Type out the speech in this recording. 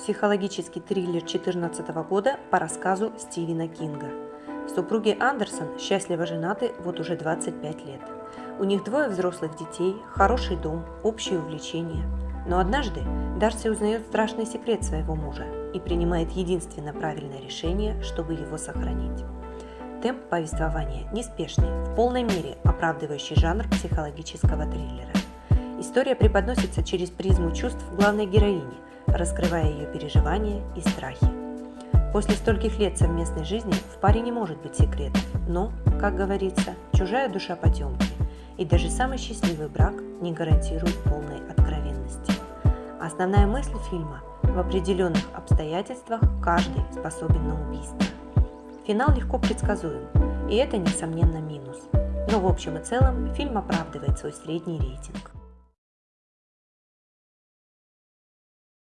психологический триллер 2014 года по рассказу Стивена Кинга. Супруги Андерсон счастливо женаты вот уже 25 лет. У них двое взрослых детей, хороший дом, общие увлечения. Но однажды Дарси узнает страшный секрет своего мужа и принимает единственно правильное решение, чтобы его сохранить. Темп повествования неспешный, в полной мере оправдывающий жанр психологического триллера. История преподносится через призму чувств главной героини, раскрывая ее переживания и страхи. После стольких лет совместной жизни в паре не может быть секретов, но, как говорится, чужая душа потемки, и даже самый счастливый брак не гарантирует полной откровенности. Основная мысль фильма – в определенных обстоятельствах каждый способен на убийство. Финал легко предсказуем, и это, несомненно, минус. Но в общем и целом фильм оправдывает свой средний рейтинг.